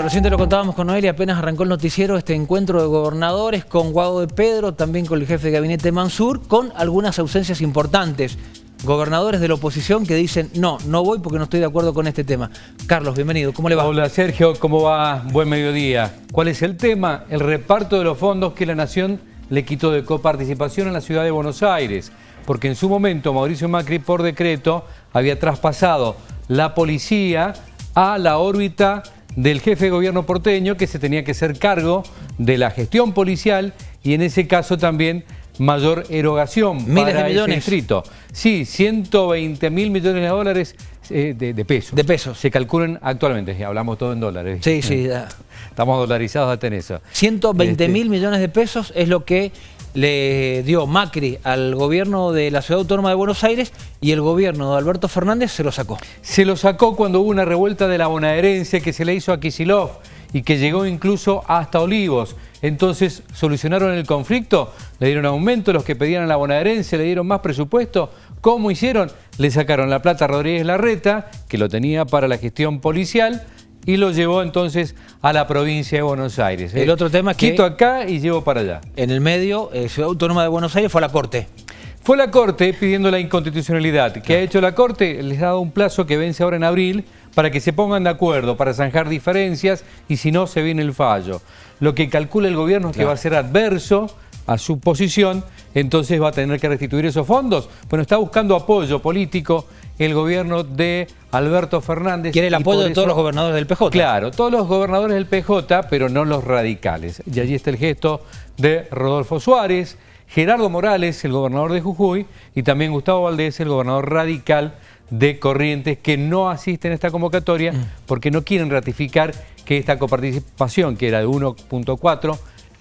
Bueno, recién lo contábamos con Noelia, apenas arrancó el noticiero este encuentro de gobernadores con Guado de Pedro, también con el jefe de gabinete Mansur, con algunas ausencias importantes. Gobernadores de la oposición que dicen, no, no voy porque no estoy de acuerdo con este tema. Carlos, bienvenido, ¿cómo le va? Hola Sergio, ¿cómo va? Buen mediodía. ¿Cuál es el tema? El reparto de los fondos que la Nación le quitó de coparticipación en la ciudad de Buenos Aires. Porque en su momento Mauricio Macri, por decreto, había traspasado la policía a la órbita del jefe de gobierno porteño que se tenía que hacer cargo de la gestión policial y en ese caso también mayor erogación Miles para de millones. ese distrito. Sí, 120 mil millones de dólares eh, de, de pesos. De pesos. Se calculan actualmente, ya hablamos todo en dólares. Sí, sí, da. Estamos dolarizados hasta en eso. 120 Este, mil millones de pesos es lo que le dio Macri al gobierno de la Ciudad Autónoma de Buenos Aires y el gobierno de Alberto Fernández se lo sacó. Se lo sacó cuando hubo una revuelta de la bonaerense que se le hizo a Kisilov y que llegó incluso hasta Olivos. Entonces solucionaron el conflicto, le dieron aumento, los que pedían a la bonaerense le dieron más presupuesto. ¿Cómo hicieron? Le sacaron la plata a Rodríguez Larreta, que lo tenía para la gestión policial, y lo llevó entonces a la provincia de Buenos Aires. El Eh, otro tema es que- Quito acá y llevo para allá. En el medio, eh, Ciudad Autónoma de Buenos Aires fue a la Corte. Fue la Corte pidiendo la inconstitucionalidad. ¿Qué ha hecho la Corte? Les ha dado un plazo que vence ahora en abril para que se pongan de acuerdo, para zanjar diferencias y si no se viene el fallo. Lo que calcula el gobierno es que va a ser adverso a su posición, entonces va a tener que restituir esos fondos. Bueno, está buscando apoyo político el gobierno de Alberto Fernández. Quiere el apoyo de todos eso- los gobernadores del PJ. Claro, todos los gobernadores del PJ, pero no los radicales. Y allí está el gesto de Rodolfo Suárez, Gerardo Morales, el gobernador de Jujuy, y también Gustavo Valdés, el gobernador radical de Corrientes, que no asisten a esta convocatoria porque no quieren ratificar que esta coparticipación, que era de 1.4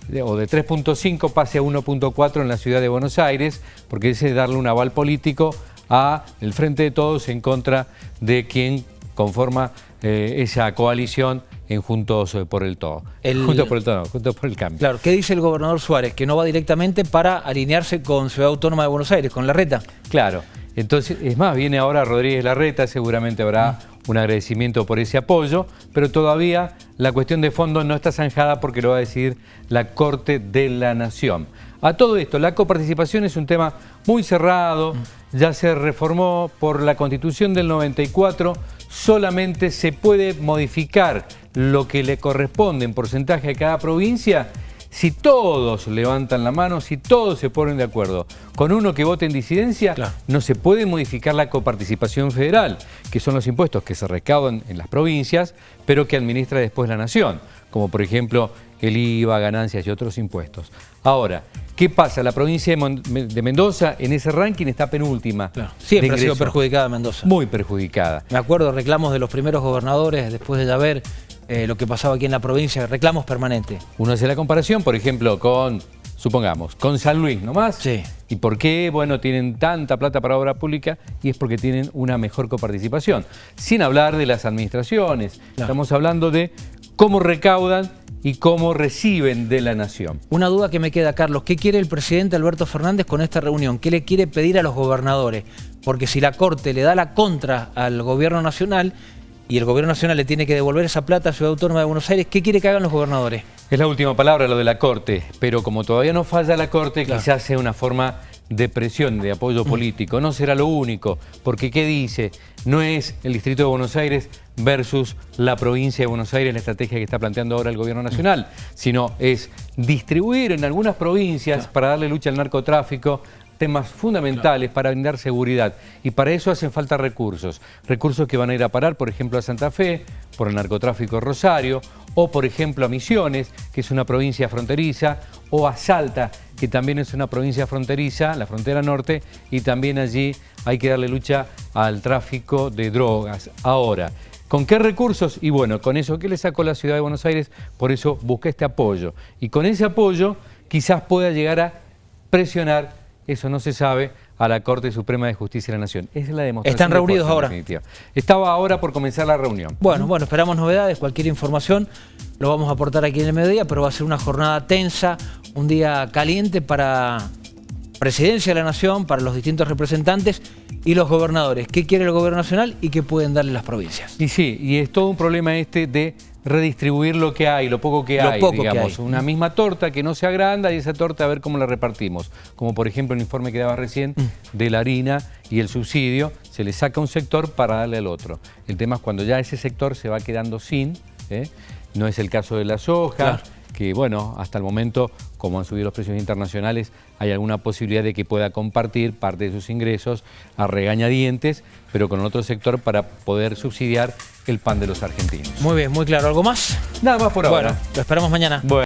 de- o de 3.5 pase a 1.4 en la ciudad de Buenos Aires, porque ese es darle un aval político a el Frente de Todos en contra de quien conforma eh, esa coalición en Juntos eh, por el Todo. El- Juntos por el Todo, no, Juntos por el Cambio. Claro, ¿qué dice el gobernador Suárez? Que no va directamente para alinearse con Ciudad Autónoma de Buenos Aires, con la reta. Claro, entonces, es más, viene ahora Rodríguez Larreta, seguramente habrá un agradecimiento por ese apoyo, pero todavía la cuestión de fondo no está zanjada porque lo va a decidir la Corte de la Nación. A todo esto, la coparticipación es un tema muy cerrado, ya se reformó por la Constitución del 94, solamente se puede modificar lo que le corresponde en porcentaje a cada provincia si todos levantan la mano, si todos se ponen de acuerdo con uno que vote en disidencia, Claro. no se puede modificar la coparticipación federal, que son los impuestos que se recaudan en las provincias, pero que administra después la nación, como por ejemplo el IVA, ganancias y otros impuestos. Ahora, ¿qué pasa? La provincia de, Mon- de Mendoza en ese ranking está penúltima. Siempre ha sido perjudicada Mendoza. Muy perjudicada. Me acuerdo reclamos de los primeros gobernadores después de ya ver eh, lo que pasaba aquí en la provincia, reclamos permanentes. Uno hace la comparación, por ejemplo, con, supongamos, con San Luis nomás. Sí. ¿Y por qué? Bueno, tienen tanta plata para obra pública y es porque tienen una mejor coparticipación. Sin hablar de las administraciones. Estamos hablando de cómo recaudan y cómo reciben de la nación. Una duda que me queda, Carlos, ¿qué quiere el presidente Alberto Fernández con esta reunión? ¿Qué le quiere pedir a los gobernadores? Porque si la Corte le da la contra al gobierno nacional y el gobierno nacional le tiene que devolver esa plata a Ciudad Autónoma de Buenos Aires, ¿qué quiere que hagan los gobernadores? Es la última palabra lo de la Corte, pero como todavía no falla la Corte, Claro. quizás sea una forma de presión, de apoyo político. No será lo único, porque ¿qué dice? No es el Distrito de Buenos Aires versus la provincia de Buenos Aires, la estrategia que está planteando ahora el Gobierno Nacional, sino es distribuir en algunas provincias para darle lucha al narcotráfico, temas fundamentales para brindar seguridad y para eso hacen falta recursos, recursos que van a ir a parar, por ejemplo, a Santa Fe, por el narcotráfico Rosario, o por ejemplo a Misiones, que es una provincia fronteriza, o a Salta, que también es una provincia fronteriza, la frontera norte, y también allí hay que darle lucha al tráfico de drogas. Ahora, ¿Con qué recursos? Y bueno, con eso que le sacó la ciudad de Buenos Aires, por eso busca este apoyo. Y con ese apoyo quizás pueda llegar a presionar, eso no se sabe, a la Corte Suprema de Justicia de la Nación. Esa es la demostración. ¿Están de reunidos ahora? Estaba ahora por comenzar la reunión. Bueno, bueno, esperamos novedades, cualquier información lo vamos a aportar aquí en el mediodía, pero va a ser una jornada tensa, un día caliente para Presidencia de la Nación, para los distintos representantes y los gobernadores. ¿Qué quiere el gobierno nacional y qué pueden darle las provincias? Y sí, y es todo un problema este de redistribuir lo que hay, lo poco que Lo hay, poco que digamos. hay. Una misma torta que no se agranda y esa torta a ver cómo la repartimos. Como por ejemplo el informe que daba recién Mm. de la harina y el subsidio, se le saca un sector para darle al otro. El tema es cuando ya ese sector se va quedando sin, ¿eh? no es el caso de la soja, Claro. Que bueno, hasta el momento, como han subido los precios internacionales, hay alguna posibilidad de que pueda compartir parte de sus ingresos a regañadientes, pero con otro sector para poder subsidiar el pan de los argentinos. Muy bien, muy claro. ¿Algo más? Nada más por ahora. Bueno, lo esperamos mañana. Bueno.